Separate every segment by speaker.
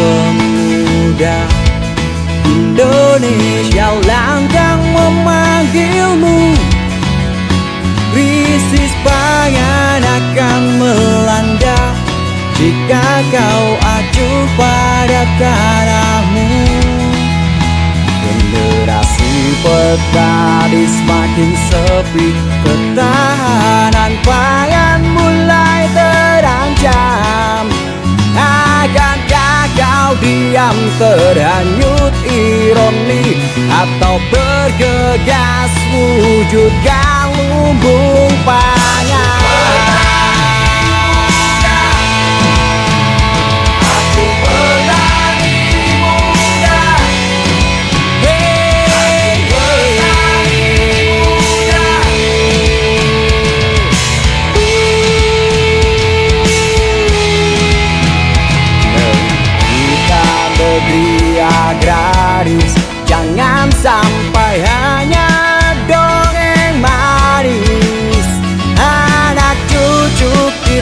Speaker 1: pemuda Indonesia langkah memakai kau acuh pada tanahmu Generasi petani semakin sepi Ketahanan pangan mulai terancam. Akankah kau diam terhanyut ironi Atau bergegas wujudkan lumbung pangan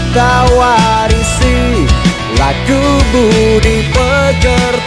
Speaker 1: kita warisi Lagu budi pekerti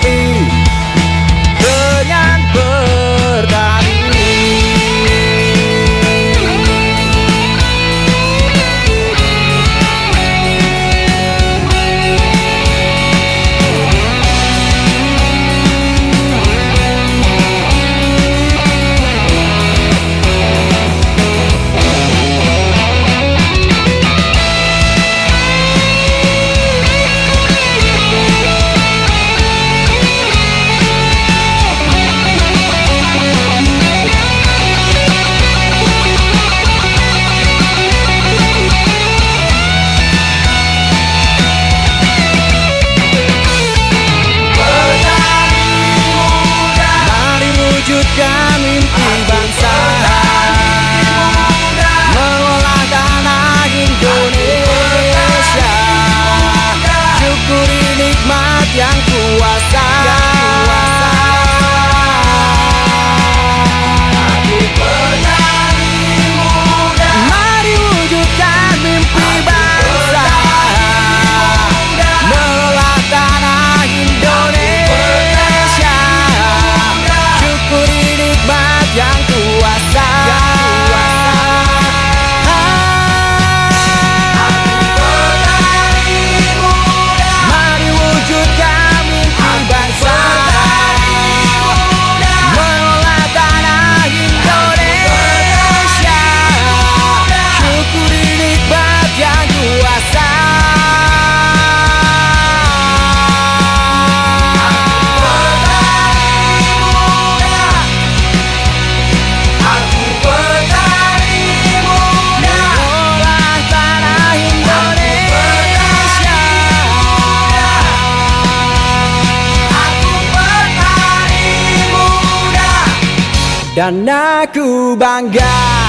Speaker 1: yang kuasa Dan aku bangga